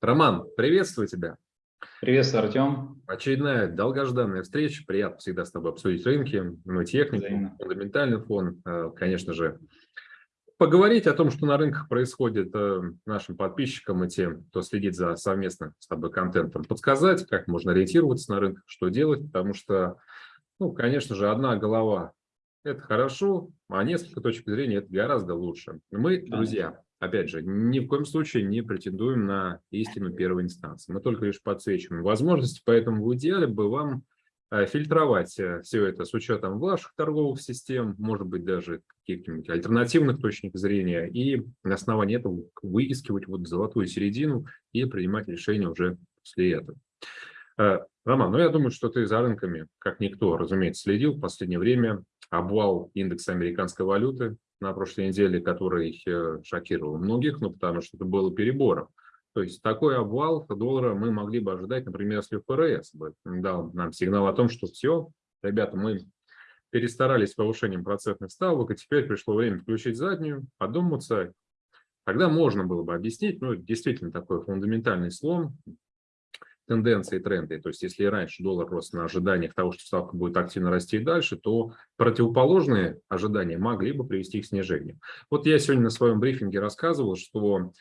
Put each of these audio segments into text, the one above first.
Роман, приветствую тебя. Приветствую, Артем. Очередная долгожданная встреча. Приятно всегда с тобой обсудить рынки, ну, технику, Взаимно. фундаментальный фон, э, конечно же. Поговорить о том, что на рынках происходит э, нашим подписчикам и тем, кто следит за совместно с тобой контентом, подсказать, как можно ориентироваться на рынках, что делать, потому что, ну, конечно же, одна голова – это хорошо, а несколько точек зрения – это гораздо лучше. Мы, друзья, опять же, ни в коем случае не претендуем на истину первой инстанции. Мы только лишь подсвечиваем возможности, поэтому в идеале бы вам э, фильтровать э, все это с учетом ваших торговых систем, может быть, даже каких-нибудь альтернативных точек зрения, и на основании этого выискивать вот золотую середину и принимать решения уже после этого. Э, Роман, ну я думаю, что ты за рынками, как никто, разумеется, следил в последнее время. Обвал индекса американской валюты на прошлой неделе, который э, шокировал многих, ну, потому что это было перебором. То есть такой обвал доллара мы могли бы ожидать, например, если ФРС бы дал нам сигнал о том, что все, ребята, мы перестарались с повышением процентных ставок, и теперь пришло время включить заднюю, подуматься. Тогда можно было бы объяснить, ну, действительно такой фундаментальный слом, тенденции и тренды. То есть если раньше доллар рос на ожиданиях того, что ставка будет активно расти дальше, то противоположные ожидания могли бы привести к снижению. Вот я сегодня на своем брифинге рассказывал, что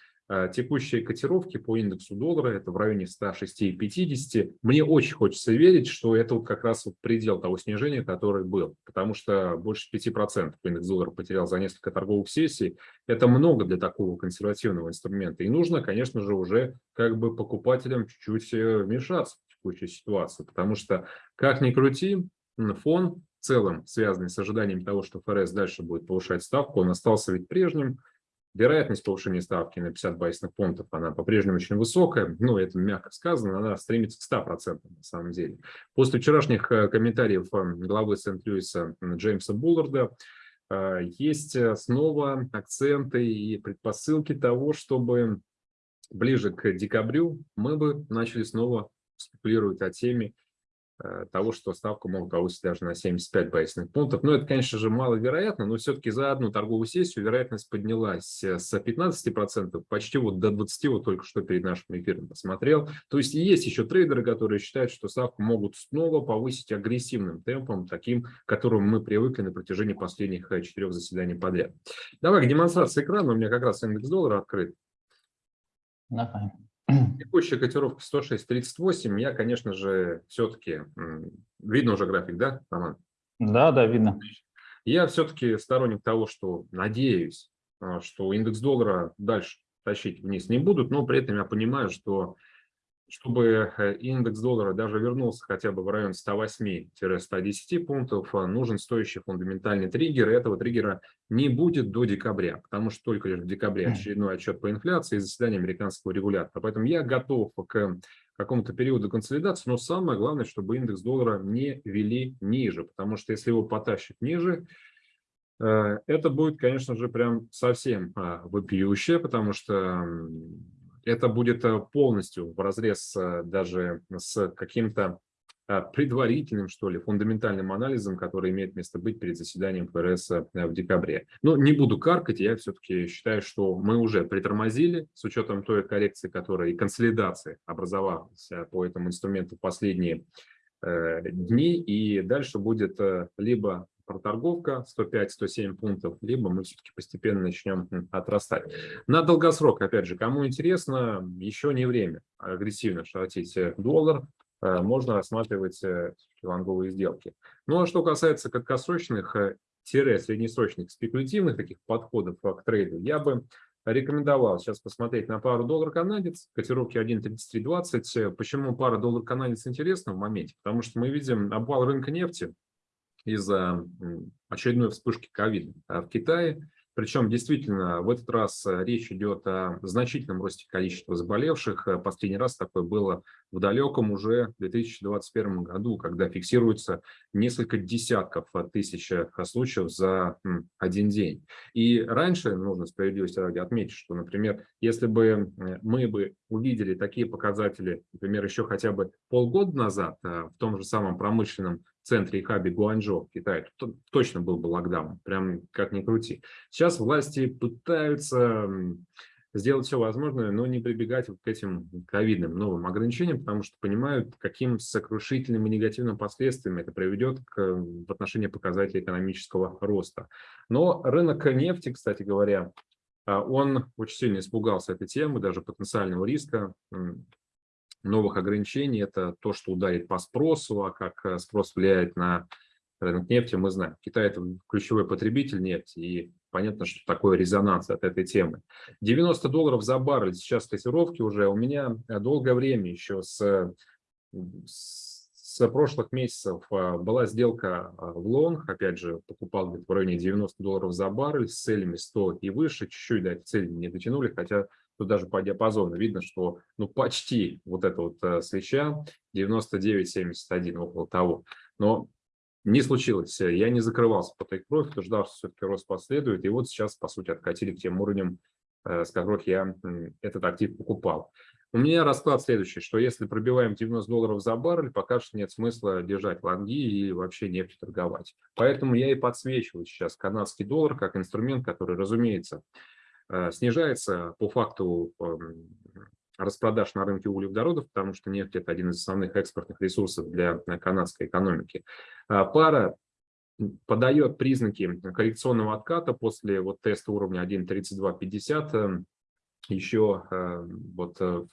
текущие котировки по индексу доллара, это в районе 106,50. Мне очень хочется верить, что это вот как раз вот предел того снижения, который был, потому что больше 5% индекс доллара потерял за несколько торговых сессий. Это много для такого консервативного инструмента. И нужно, конечно же, уже как бы покупателям чуть-чуть э, вмешаться в текущую ситуацию, потому что, как ни крути, фон в целом, связанный с ожиданием того, что ФРС дальше будет повышать ставку, он остался ведь прежним, Вероятность повышения ставки на 50 базисных пунктов, она по-прежнему очень высокая, ну, это мягко сказано, она стремится к 100% на самом деле. После вчерашних э, комментариев э, главы Сент-Льюиса Джеймса Булларда э, есть снова акценты и предпосылки того, чтобы ближе к декабрю мы бы начали снова спекулировать о теме того, что ставку могут повысить даже на 75 базисных пунктов. Но это, конечно же, маловероятно, но все-таки за одну торговую сессию вероятность поднялась э, с 15% почти вот до 20%, вот только что перед нашим эфиром посмотрел. То есть есть еще трейдеры, которые считают, что ставку могут снова повысить агрессивным темпом, таким, к которому мы привыкли на протяжении последних э, четырех заседаний подряд. Давай к демонстрации экрана, у меня как раз индекс доллара открыт. Давай. Текущая котировка 106.38. Я, конечно же, все-таки... Видно уже график, да, Роман? Да, да, видно. Я все-таки сторонник того, что надеюсь, а, что индекс доллара дальше тащить вниз не будут, но при этом я понимаю, что чтобы э, индекс доллара даже вернулся хотя бы в район 108-110 пунктов, э, нужен стоящий фундаментальный триггер, и этого триггера не будет до декабря, потому что только лишь в декабре очередной отчет по инфляции и заседание американского регулятора. Поэтому я готов к какому-то периоду консолидации, но самое главное, чтобы индекс доллара не вели ниже, потому что если его потащит ниже, э, это будет, конечно же, прям совсем вопиющее, потому что это будет э, полностью в разрез э, даже с каким-то э, предварительным, что ли, фундаментальным анализом, который имеет место быть перед заседанием ФРС в декабре. Но не буду каркать, я все-таки считаю, что мы уже притормозили с учетом той коррекции, которая и консолидации образовалась по этому инструменту в последние дни, и дальше будет либо проторговка 105-107 пунктов, либо мы все-таки постепенно начнем отрастать. На долгосрок, опять же, кому интересно, еще не время агрессивно шортить э, доллар, э, можно рассматривать э, лонговые сделки. Ну а что касается краткосрочных, среднесрочных спекулятивных таких подходов к трейду, я бы рекомендовал сейчас посмотреть на пару доллар-канадец, котировки 1.3320. Почему пара доллар-канадец интересна в моменте? Потому что мы видим обвал рынка нефти, из-за очередной вспышки ковида в Китае. Причем действительно в этот раз э, речь идет о значительном росте количества заболевших. Э, последний раз такое было в далеком уже 2021 году, когда фиксируется несколько десятков тысяч э, случаев за один день. И раньше, нужно справедливости ради отметить, что, например, если бы мы бы увидели такие показатели, например, еще хотя бы полгода назад в том же самом промышленном центре и хабе Гуанчжоу в Китае, то точно был бы локдаун, прям как ни крути. Сейчас власти пытаются сделать все возможное, но не прибегать к этим ковидным новым ограничениям, потому что понимают, каким сокрушительным и негативным последствиям это приведет к, в отношении показателей экономического роста. Но рынок нефти, кстати говоря, а, он очень сильно испугался этой темы, даже потенциального риска новых ограничений. Это то, что ударит по спросу, а как э, спрос влияет на рынок нефти, мы знаем. Китай – это ключевой потребитель нефти, и понятно, что такое резонанс от этой темы. 90 долларов за баррель сейчас котировки уже. У меня э, долгое время еще с, с прошлых месяцев э, была сделка в лонг, опять же, покупал где-то в районе 90 долларов за баррель с целями 100 и выше, чуть-чуть до этой цели не дотянули, хотя тут даже по диапазону видно, что ну почти вот это вот свеча 99.71, около того. Но не случилось. Я не закрывался по take profit, ждал, что все-таки рост последует. И вот сейчас, по сути, откатили к тем уровням, э, с которых я этот актив покупал. У меня расклад следующий, что если пробиваем 90 долларов за баррель, пока что нет смысла держать лонги и вообще нефть торговать. Поэтому я и подсвечиваю сейчас канадский доллар как инструмент, который, разумеется, э, снижается по факту эм, распродаж на рынке углеводородов, потому что нефть – это один из основных экспортных ресурсов для канадской экономики. А пара подает признаки коррекционного отката после вот теста уровня 1.3250 эм, еще э, вот э,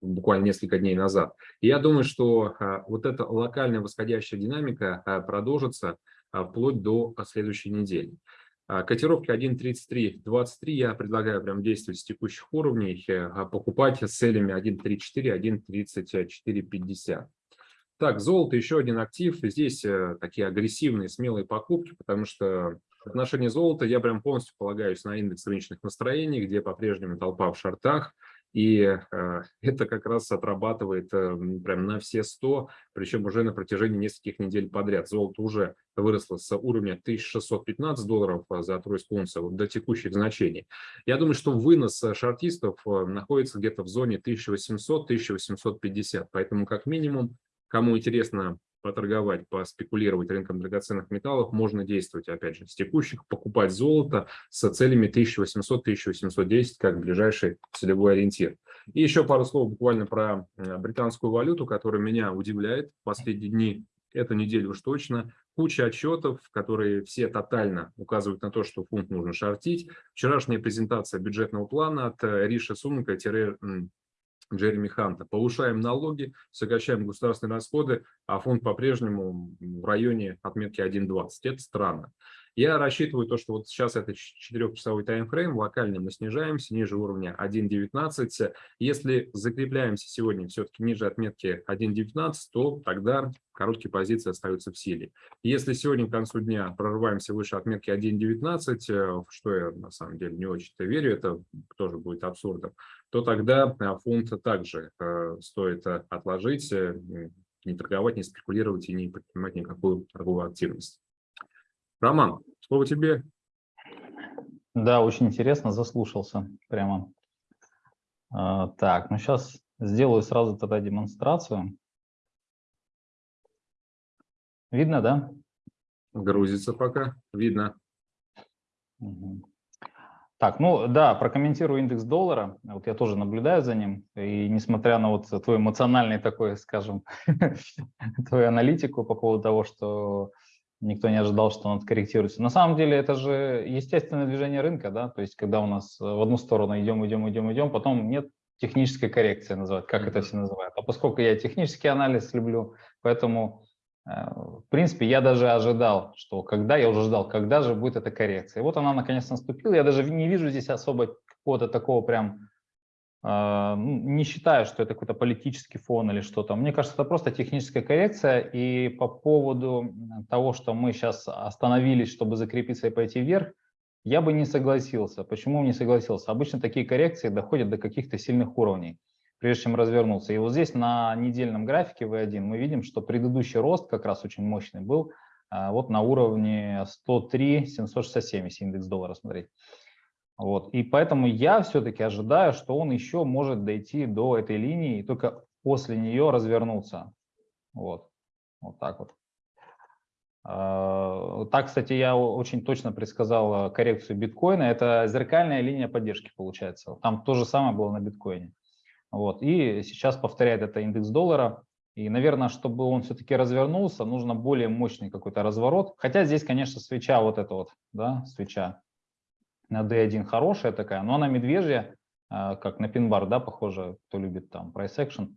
буквально несколько дней назад. И я думаю, что э, вот эта локальная восходящая динамика продолжится вплоть до следующей недели. А, котировки 1.33.23 я предлагаю прям действовать с текущих уровней, а покупать с целями 1.34, 1.34.50. Так, золото еще один актив. Здесь э, такие агрессивные, смелые покупки, потому что в отношении золота я прям полностью полагаюсь на индекс рыночных настроений, где по-прежнему толпа в шортах. И э, это как раз отрабатывает э, прям на все 100, причем уже на протяжении нескольких недель подряд. Золото уже выросло с уровня 1615 долларов э, за тройскую унцию до текущих значений. Я думаю, что вынос шортистов находится где-то в зоне 1800-1850, поэтому как минимум, кому интересно поторговать, поспекулировать рынком драгоценных металлов, можно действовать, опять же, с текущих, покупать золото с целями 1800-1810 как ближайший целевой ориентир. И еще пару слов буквально про э, британскую валюту, которая меня удивляет в последние дни, эту неделю уж точно. Куча отчетов, которые все тотально указывают на то, что фунт нужно шортить. Вчерашняя презентация бюджетного плана от э, Риша Сунка Джереми Ханта. Повышаем налоги, сокращаем государственные расходы, а фонд по-прежнему в районе отметки 1.20. Это странно. Я рассчитываю то, что вот сейчас это 4-часовой таймфрейм, локально мы снижаемся ниже уровня 1.19. Если закрепляемся сегодня все-таки ниже отметки 1.19, то тогда короткие позиции остаются в силе. Если сегодня к концу дня прорываемся выше отметки 1.19, э, что я на самом деле не очень-то верю, это тоже будет абсурдом, то тогда э, фунт также э, стоит отложить, не торговать, не спекулировать и не предпринимать никакую торговую активность. Роман, слово тебе. Да, очень интересно, заслушался прямо. А, так, ну сейчас сделаю сразу тогда демонстрацию. Видно, да? Грузится пока, видно. Угу. Так, ну да, прокомментирую индекс доллара. Вот я тоже наблюдаю за ним. И несмотря на вот твой эмоциональный такой, скажем, твою аналитику по поводу того, что никто не ожидал, что он откорректируется. На самом деле это же естественное движение рынка, да, то есть когда у нас в одну сторону идем, идем, идем, идем, потом нет технической коррекции называть, как это все называют. А поскольку я технический анализ люблю, поэтому, э, в принципе, я даже ожидал, что когда, я уже ждал, когда же будет эта коррекция. И вот она наконец наступила, я даже не вижу здесь особо какого-то такого прям не считаю, что это какой-то политический фон или что-то. Мне кажется, это просто техническая коррекция. И по поводу того, что мы сейчас остановились, чтобы закрепиться и пойти вверх, я бы не согласился. Почему не согласился? Обычно такие коррекции доходят до каких-то сильных уровней, прежде чем развернуться. И вот здесь на недельном графике V1 мы видим, что предыдущий рост как раз очень мощный был а, вот на уровне 103 767, если индекс доллара смотреть. Вот. И поэтому я все-таки ожидаю, что он еще может дойти до этой линии и только после нее развернуться. Вот, вот так вот. А, так, кстати, я очень точно предсказал коррекцию биткоина. Это зеркальная линия поддержки получается. Там то же самое было на биткоине. Вот. И сейчас повторяет это индекс доллара. И, наверное, чтобы он все-таки развернулся, нужно более мощный какой-то разворот. Хотя здесь, конечно, свеча вот эта вот, да, свеча на D1 хорошая такая, но она медвежья, а, как на пин-бар, да, похоже, кто любит там price action.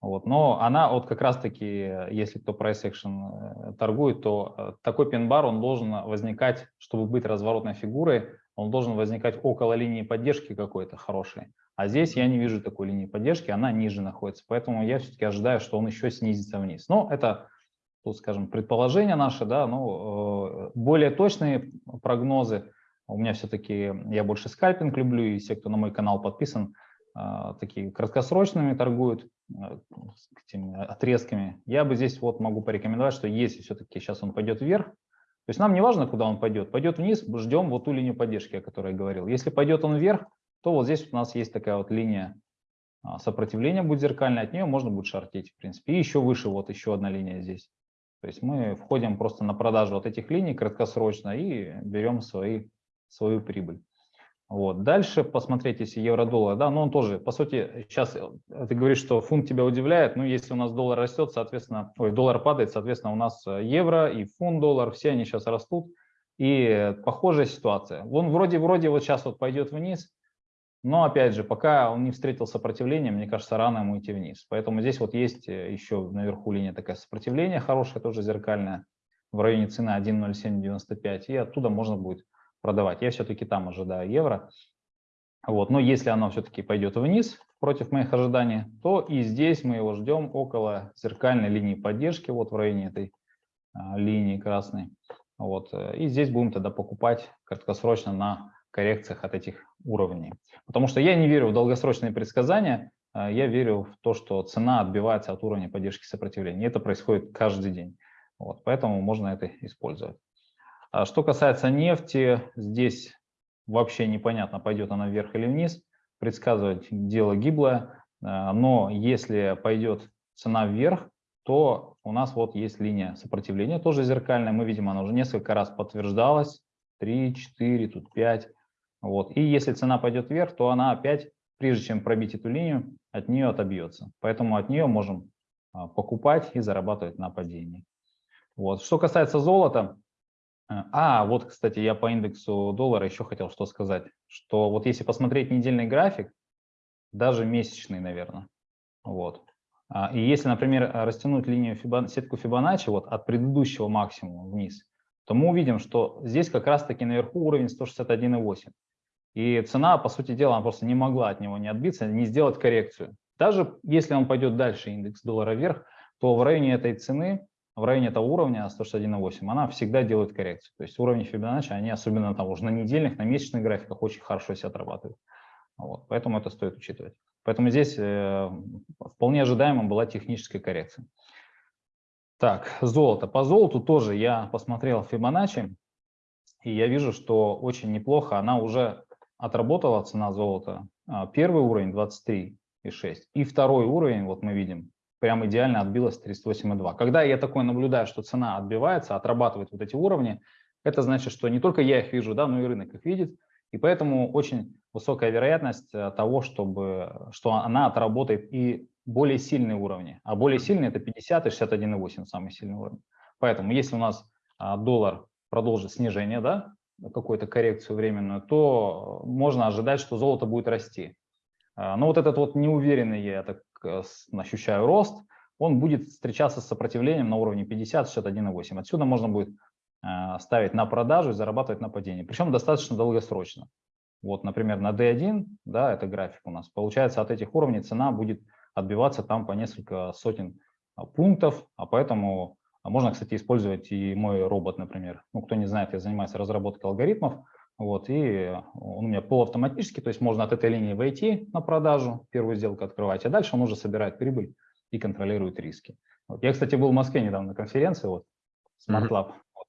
Вот, но она вот как раз-таки, если кто price action э, торгует, то э, такой пин-бар, он должен возникать, чтобы быть разворотной фигурой, он должен возникать около линии поддержки какой-то хорошей. А здесь я не вижу такой линии поддержки, она ниже находится. Поэтому я все-таки ожидаю, что он еще снизится вниз. Но это, тут, скажем, предположение наше, да, но э, более точные прогнозы. У меня все-таки, я больше скальпинг люблю, и все, кто на мой канал подписан, э, такие краткосрочными торгуют этими отрезками. Я бы здесь вот могу порекомендовать, что если все-таки сейчас он пойдет вверх, то есть нам не важно, куда он пойдет. Пойдет вниз, ждем вот ту линию поддержки, о которой я говорил. Если пойдет он вверх, то вот здесь у нас есть такая вот линия а, сопротивления будет зеркальная, от нее можно будет шортить, в принципе. И еще выше вот еще одна линия здесь. То есть мы входим просто на продажу вот этих линий краткосрочно и берем свои, свою прибыль. Вот. Дальше посмотреть, если евро-доллар, да, но он тоже, по сути, сейчас э, ты говоришь, что фунт тебя удивляет, ну, если у нас доллар растет, соответственно, ой, доллар падает, соответственно, у нас э, евро и фунт-доллар, все они сейчас растут, и похожая ситуация. Он вроде-вроде вот сейчас вот пойдет вниз, но опять же, пока он не встретил сопротивления, мне кажется, рано ему идти вниз. Поэтому здесь вот есть э, еще наверху линия такая сопротивления хорошая, тоже зеркальная, в районе цены 1.0795, и оттуда можно будет продавать. Я все-таки там ожидаю евро. Вот. Но если оно все-таки пойдет вниз против моих ожиданий, то и здесь мы его ждем около зеркальной линии поддержки, вот в районе этой а, линии красной. Вот. И здесь будем тогда покупать краткосрочно на коррекциях от этих уровней. Потому что я не верю в долгосрочные предсказания, а я верю в то, что цена отбивается от уровня поддержки сопротивления. И это происходит каждый день. Вот, поэтому можно это использовать. А что касается нефти, здесь вообще непонятно, пойдет она вверх или вниз. Предсказывать дело гиблое. А, но если пойдет цена вверх, то у нас вот есть линия сопротивления, тоже зеркальная. Мы видим, она уже несколько раз подтверждалась. 3, 4, тут 5. Вот. И если цена пойдет вверх, то она опять, прежде чем пробить эту линию, от нее отобьется. Поэтому от нее можем а, покупать и зарабатывать на падении. Вот. Что касается золота, э, а, вот, кстати, я по индексу доллара еще хотел что сказать, что вот если посмотреть недельный график, даже месячный, наверное, вот, а, и если, например, растянуть линию Фибон, сетку Фибоначчи вот от предыдущего максимума вниз, то мы увидим, что здесь как раз-таки наверху уровень 161,8. И цена, по сути дела, она просто не могла от него не отбиться, не сделать коррекцию. Даже если он пойдет дальше, индекс доллара вверх, то в районе этой цены, в районе этого уровня 161,8, она всегда делает коррекцию. То есть уровни Фибоначчи, они особенно там уже на недельных, на месячных графиках очень хорошо себя отрабатывают. Вот, поэтому это стоит учитывать. Поэтому здесь э, вполне ожидаемо была техническая коррекция. Так, золото. По золоту тоже я посмотрел Фибоначчи, и я вижу, что очень неплохо она уже отработала цена золота. А, первый уровень 23,6 и второй уровень, вот мы видим, прям идеально отбилась 38,2. Когда я такое наблюдаю, что цена отбивается, отрабатывает вот эти уровни, это значит, что не только я их вижу, да, но и рынок их видит. И поэтому очень высокая вероятность э, того, чтобы, что она отработает и более сильные уровни. А более сильные это 50 и 61,8 самый сильный уровень. Поэтому если у нас а, доллар продолжит снижение, да, какую-то коррекцию временную, то можно ожидать, что золото будет расти. А, но вот этот вот неуверенный, я так ощущаю, рост, он будет встречаться с сопротивлением на уровне 50-61,8. Отсюда можно будет а, ставить на продажу и зарабатывать на падении. Причем достаточно долгосрочно. Вот, например, на D1, да, это график у нас, получается от этих уровней цена будет отбиваться там по несколько сотен а, пунктов, а поэтому а можно, кстати, использовать и мой робот, например. Ну, кто не знает, я занимаюсь разработкой алгоритмов, вот, и он у меня полуавтоматический, то есть можно от этой линии войти на продажу, первую сделку открывать, а дальше он уже собирает прибыль и контролирует риски. Вот. Я, кстати, был в Москве недавно на конференции, вот, Smart Lab. Mm -hmm. вот.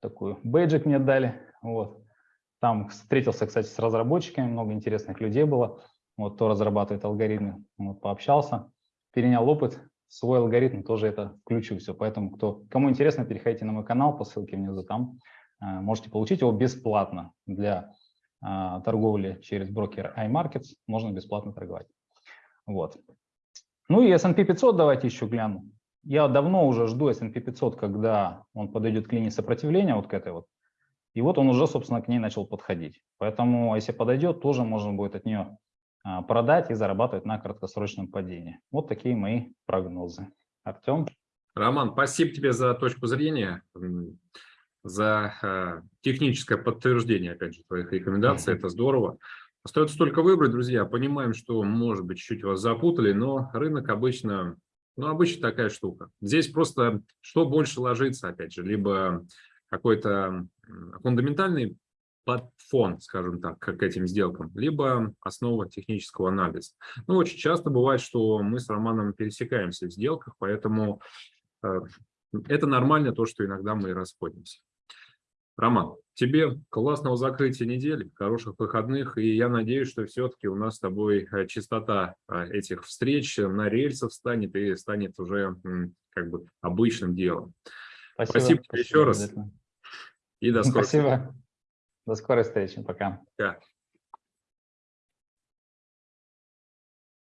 Такую бейджик мне дали, вот. Там встретился, кстати, с разработчиками, много интересных людей было, вот, кто разрабатывает алгоритмы, вот, пообщался, перенял опыт, свой алгоритм тоже это включу все. Поэтому, кто, кому интересно, переходите на мой канал по ссылке внизу, там можете получить его бесплатно для э, торговли через брокер iMarkets, можно бесплатно торговать. Вот. Ну и S&P 500 давайте еще гляну. Я давно уже жду S&P 500, когда он подойдет к линии сопротивления, вот к этой вот. И вот он уже, собственно, к ней начал подходить. Поэтому, если подойдет, тоже можно будет от нее а, продать и зарабатывать на краткосрочном падении. Вот такие мои прогнозы. Артем? Роман, спасибо тебе за точку зрения, за э, техническое подтверждение, опять же, твоих рекомендаций. Это здорово. Остается только выбрать, друзья. Понимаем, что, может быть, чуть-чуть вас запутали, но рынок обычно, ну, обычно такая штука. Здесь просто что больше ложится, опять же, либо какой-то фундаментальный под фон, скажем так, к этим сделкам, либо основа технического анализа. Ну, очень часто бывает, что мы с Романом пересекаемся в сделках, поэтому э, это нормально, то, что иногда мы расходимся. Роман, тебе классного закрытия недели, хороших выходных, и я надеюсь, что все-таки у нас с тобой э, частота э, этих встреч на рельсах станет и станет уже как бы обычным делом. Спасибо, спасибо, спасибо еще раз. И до скорой Спасибо. До скорой встречи. Пока. Да.